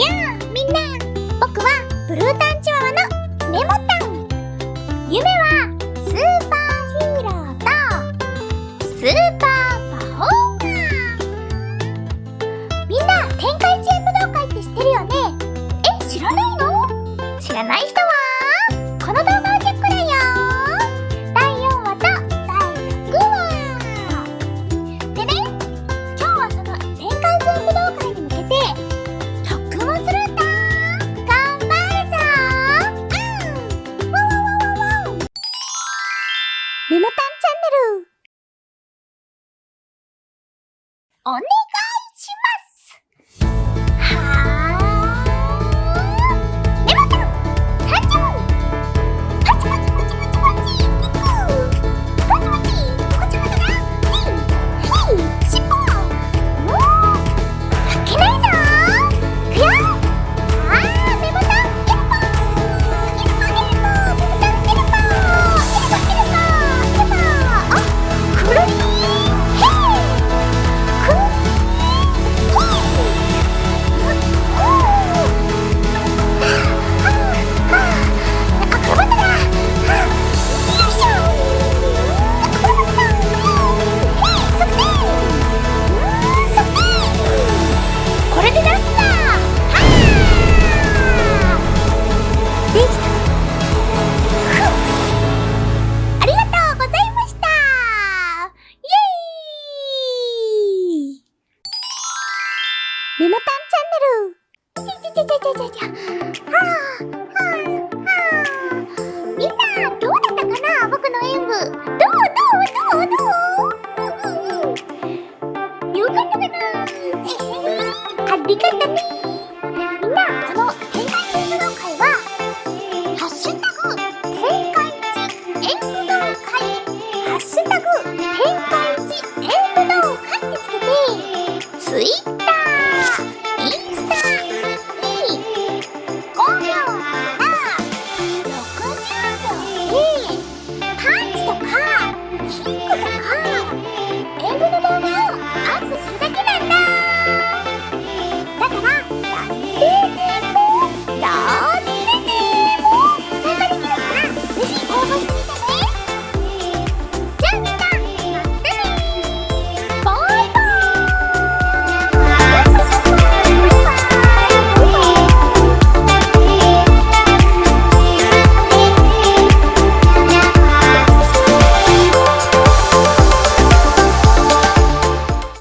やあみんな僕はブルータンチワワのメモタン夢はスーパーヒーローと。スーパーパフォーマー。みんな天下一円武道会って知ってるよね？え知らないの？知らない人ンネルおんみもたんチャンネルじゃじゃじゃじゃじゃはあはあはあみんなどうだったかな僕の演舞どうどうどうどう、よかったかなありがとねみんなこの天界演舞の会は「ハッシュタグ天界一演舞の会」「ハッシュタグ天界一演舞の会」ってつけてツイッ